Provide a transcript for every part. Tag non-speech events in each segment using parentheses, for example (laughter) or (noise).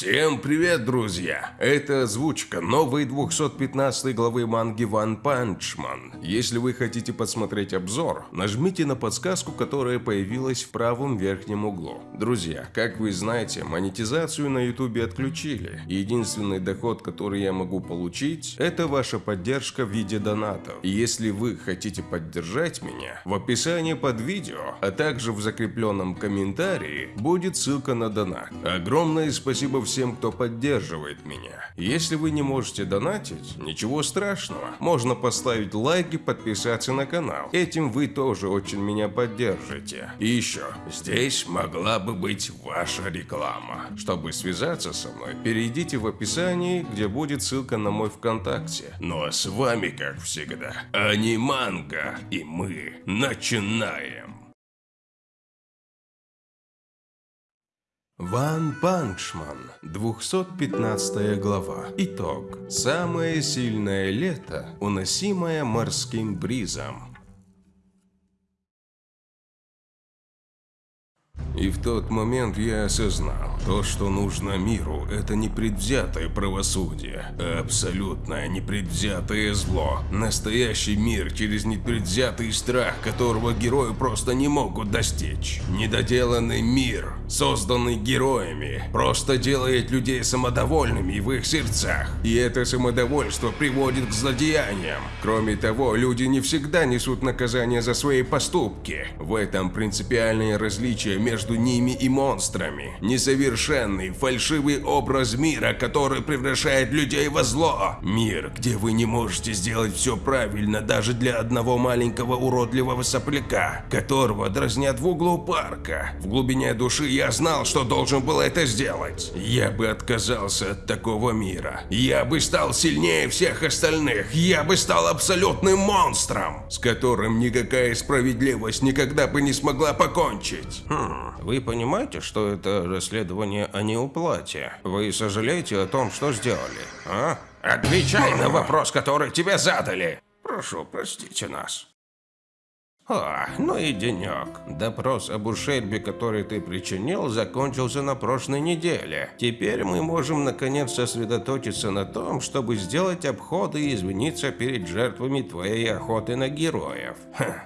Всем привет, друзья! Это озвучка новой 215 главы манги One Punch Man. Если вы хотите посмотреть обзор, нажмите на подсказку, которая появилась в правом верхнем углу. Друзья, как вы знаете, монетизацию на ютубе отключили. Единственный доход, который я могу получить, это ваша поддержка в виде донатов. И если вы хотите поддержать меня, в описании под видео, а также в закрепленном комментарии будет ссылка на донат. Огромное спасибо всем, кто поддерживает меня. Если вы не можете донатить, ничего страшного. Можно поставить лайк и подписаться на канал. Этим вы тоже очень меня поддержите. И еще, здесь могла бы быть ваша реклама. Чтобы связаться со мной, перейдите в описании, где будет ссылка на мой ВКонтакте. Ну а с вами, как всегда, Аниманга, и мы начинаем. One Punch Man, 215 глава. Итог. Самое сильное лето, уносимое морским бризом. И в тот момент я осознал, то, что нужно миру, это не предвзятое правосудие, а абсолютное непредвзятое зло. Настоящий мир через непредвзятый страх, которого герои просто не могут достичь. Недоделанный мир, созданный героями, просто делает людей самодовольными в их сердцах. И это самодовольство приводит к злодеяниям. Кроме того, люди не всегда несут наказание за свои поступки. В этом принципиальное различие между между ними и монстрами. Несовершенный, фальшивый образ мира, который превращает людей во зло. Мир, где вы не можете сделать все правильно даже для одного маленького уродливого сопляка, которого дразнят в углу парка. В глубине души я знал, что должен был это сделать. Я бы отказался от такого мира. Я бы стал сильнее всех остальных. Я бы стал абсолютным монстром, с которым никакая справедливость никогда бы не смогла покончить. Хм. Вы понимаете, что это расследование о неуплате? Вы сожалеете о том, что сделали, а? Отвечай на вопрос, который тебе задали. Прошу, простите нас. О, ну и денек. Допрос об ущербе, который ты причинил, закончился на прошлой неделе. Теперь мы можем наконец сосредоточиться на том, чтобы сделать обходы и извиниться перед жертвами твоей охоты на героев. Ха.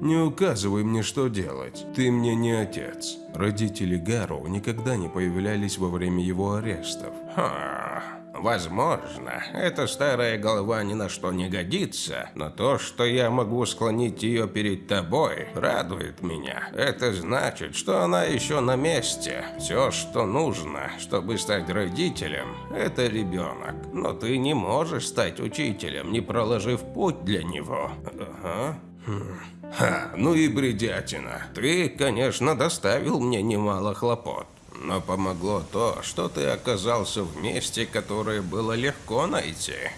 Не указывай мне, что делать. Ты мне не отец. Родители Гару никогда не появлялись во время его арестов. Ха. Возможно, эта старая голова ни на что не годится, но то, что я могу склонить ее перед тобой, радует меня. Это значит, что она еще на месте. Все, что нужно, чтобы стать родителем, это ребенок. Но ты не можешь стать учителем, не проложив путь для него. Ага. Ха, ну и бредятина. Ты, конечно, доставил мне немало хлопот. Но помогло то, что ты оказался в месте, которое было легко найти.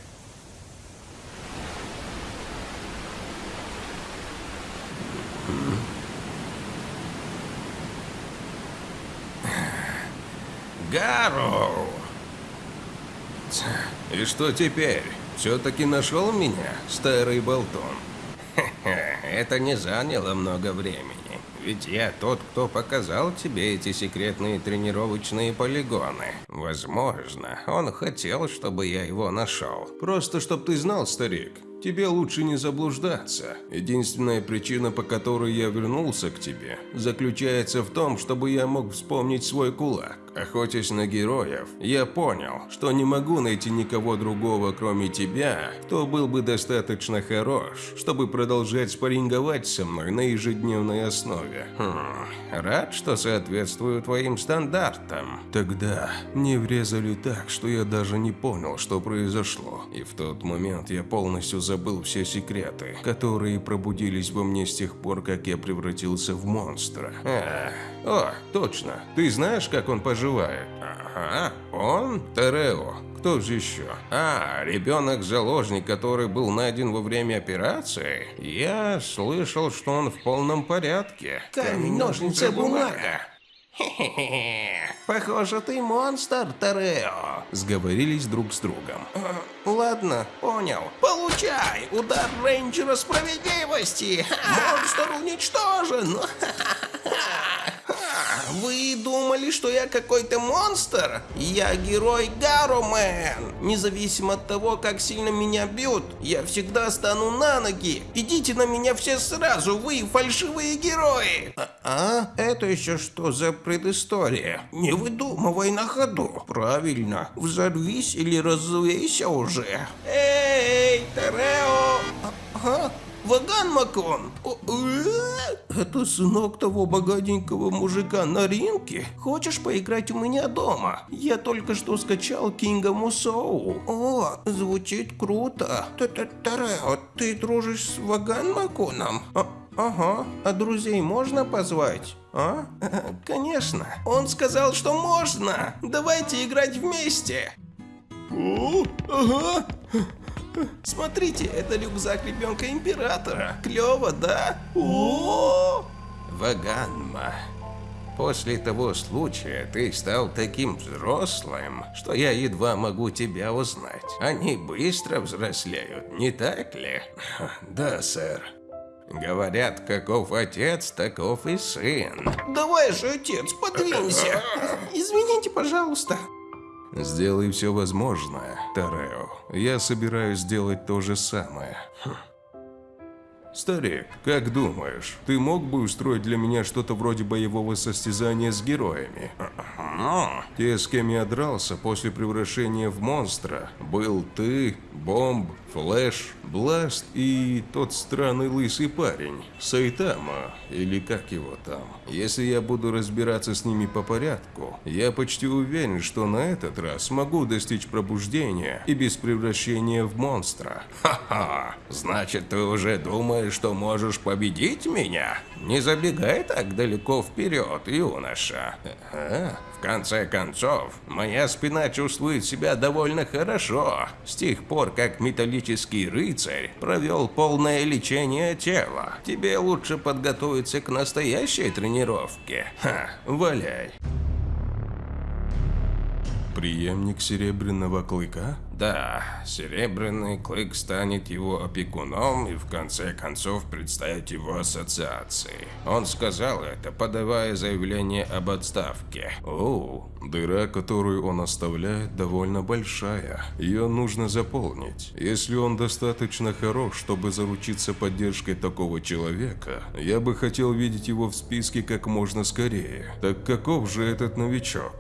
Гару! И что теперь? Все-таки нашел меня, старый болтон? Это не заняло много времени. Ведь я тот, кто показал тебе эти секретные тренировочные полигоны. Возможно, он хотел, чтобы я его нашел. Просто, чтоб ты знал, старик, Тебе лучше не заблуждаться. Единственная причина, по которой я вернулся к тебе, заключается в том, чтобы я мог вспомнить свой кулак. Охотясь на героев, я понял, что не могу найти никого другого, кроме тебя, кто был бы достаточно хорош, чтобы продолжать спарринговать со мной на ежедневной основе. Хм, рад, что соответствую твоим стандартам. Тогда мне врезали так, что я даже не понял, что произошло. И в тот момент я полностью забыл все секреты, которые пробудились во мне с тех пор, как я превратился в монстра. А, о, точно. Ты знаешь, как он пожил? Поживает. Ага, он Терео. Кто же еще? А, ребенок-заложник, который был найден во время операции? Я слышал, что он в полном порядке. Камень, ножницы, бумага. Хе-хе-хе. Похоже, ты монстр, Терео. Сговорились друг с другом. Ладно, понял. Получай! Удар рейнджера справедливости! Монстр уничтожен! Вы думали, что я какой-то монстр? Я герой Гаромен. Независимо от того, как сильно меня бьют, я всегда стану на ноги. Идите на меня все сразу, вы фальшивые герои. А, а? Это еще что за предыстория? Не выдумывай на ходу. Правильно, взорвись или развейся уже. Эй, Терео! Ага. Ваган Макон! Э? Это сынок того богатенького мужика на ринке? Хочешь поиграть у меня дома? Я только что скачал Кинга Мусоу. О, звучит круто. Тарео, ты дружишь с Ваган Маконом? А, ага, а друзей можно позвать? А? (laughs) Конечно. Он сказал, что можно. Давайте играть вместе. О, ага. Смотрите, это рюкзак ребенка императора. Клево, да? О! Ваганма. После того случая ты стал таким взрослым, что я едва могу тебя узнать. Они быстро взрослеют, не так ли? (laughs) Да, сэр. Говорят, каков отец, таков и сын. Давай же, отец, подвинься. (laughs) Извините, пожалуйста. Сделай все возможное, Тарео. Я собираюсь сделать то же самое. Хм. Старик, как думаешь, ты мог бы устроить для меня что-то вроде боевого состязания с героями? Ну, Те, с кем я дрался после превращения в монстра, был ты, Бомб, Флэш, Бласт и тот странный лысый парень, Сайтама, или как его там. Если я буду разбираться с ними по порядку, я почти уверен, что на этот раз смогу достичь пробуждения и без превращения в монстра. Ха-ха, значит ты уже думаешь, что можешь победить меня? Не забегай так далеко вперед, юноша. В конце концов, моя спина чувствует себя довольно хорошо, с тех пор, как металлический рыцарь провел полное лечение тела. Тебе лучше подготовиться к настоящей тренировке. Ха, валяй. Преемник Серебряного Клыка? Да, Серебряный Клык станет его опекуном и в конце концов представит его ассоциации. Он сказал это, подавая заявление об отставке. О, дыра, которую он оставляет, довольно большая. Ее нужно заполнить. Если он достаточно хорош, чтобы заручиться поддержкой такого человека, я бы хотел видеть его в списке как можно скорее. Так каков же этот новичок?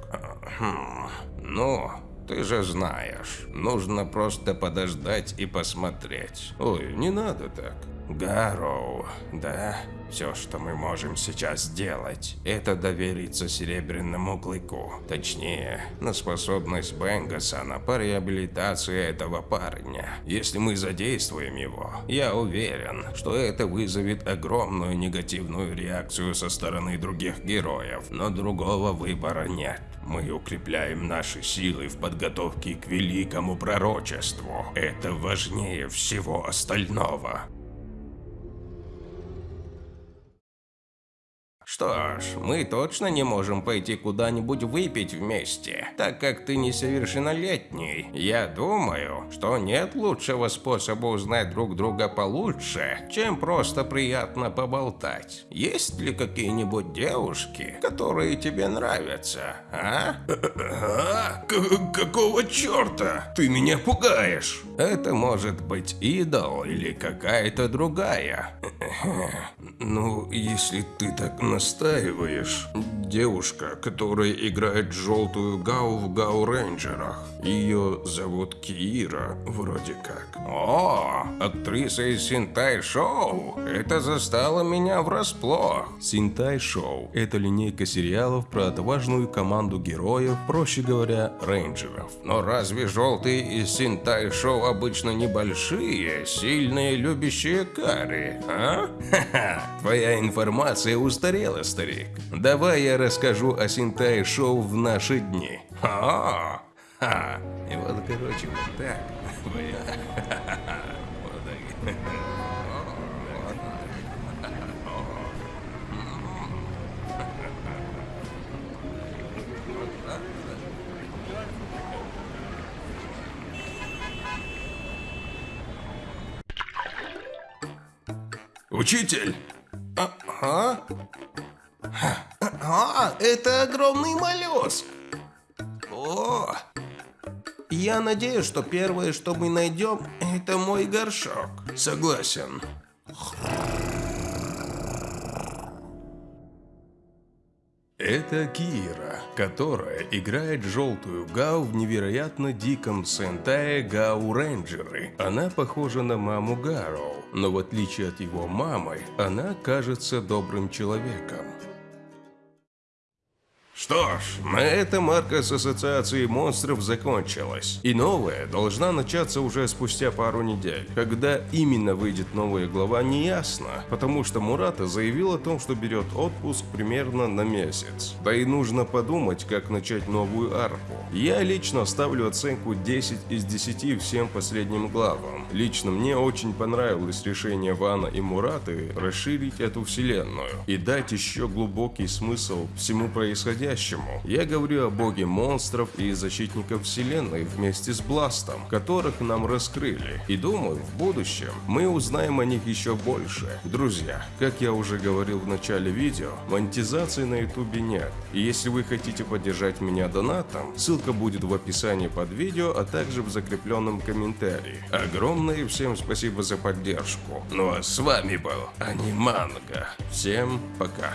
Хм, ну, ты же знаешь, нужно просто подождать и посмотреть. Ой, не надо так. Гарроу, да? Все, что мы можем сейчас сделать, это довериться Серебряному Клыку. Точнее, на способность Бенгасана по реабилитации этого парня. Если мы задействуем его, я уверен, что это вызовет огромную негативную реакцию со стороны других героев, но другого выбора нет. Мы укрепляем наши силы в подготовке к великому пророчеству. Это важнее всего остального. Что ж, мы точно не можем пойти куда-нибудь выпить вместе, так как ты несовершеннолетний. Я думаю, что нет лучшего способа узнать друг друга получше, чем просто приятно поболтать. Есть ли какие-нибудь девушки, которые тебе нравятся, а? А? Какого черта? Ты меня пугаешь. Это может быть идол или какая-то другая. (laughs) Ну, если ты так настаиваешь. Девушка, которая играет желтую Гау в Гау Рейнджерах. Ее зовут Киира, вроде как. О, актриса из Синтай Шоу. Это застало меня врасплох. Синтай Шоу – это линейка сериалов про отважную команду героев, проще говоря, рейнджеров. Но разве желтые из Синтай Шоу обычно небольшие, сильные, любящие кари, а? (laughs) Ха-ха, твоя информация устарела, старик. Давай я расскажу о Синтай Шоу в наши дни. А, ха, и вот, короче. Вот так. Учитель! Это огромный моллюск. О, я надеюсь, что первое, что мы найдем, это мой горшок. Согласен. Это Кира, которая играет желтую Гау в невероятно диком Сентае Гау Рейнджеры. Она похожа на маму Гароу, но в отличие от его мамы, она кажется добрым человеком. Что ж, на этом арка с ассоциацией монстров закончилась. И новая должна начаться уже спустя пару недель. Когда именно выйдет новая глава, не ясно, потому что Мурата заявил о том, что берет отпуск примерно на месяц. Да и нужно подумать, как начать новую арку. Я лично ставлю оценку 10 из 10 всем последним главам. Лично мне очень понравилось решение Вана и Мураты расширить эту вселенную и дать еще глубокий смысл всему происходящему. Я говорю о боге монстров и защитников вселенной вместе с Бластом, которых нам раскрыли. И думаю, в будущем мы узнаем о них еще больше. Друзья, как я уже говорил в начале видео, монетизации на ютубе нет. И если вы хотите поддержать меня донатом, ссылка будет в описании под видео, а также в закрепленном комментарии. Огромное всем спасибо за поддержку. Ну а с вами был Аниманга. Всем пока.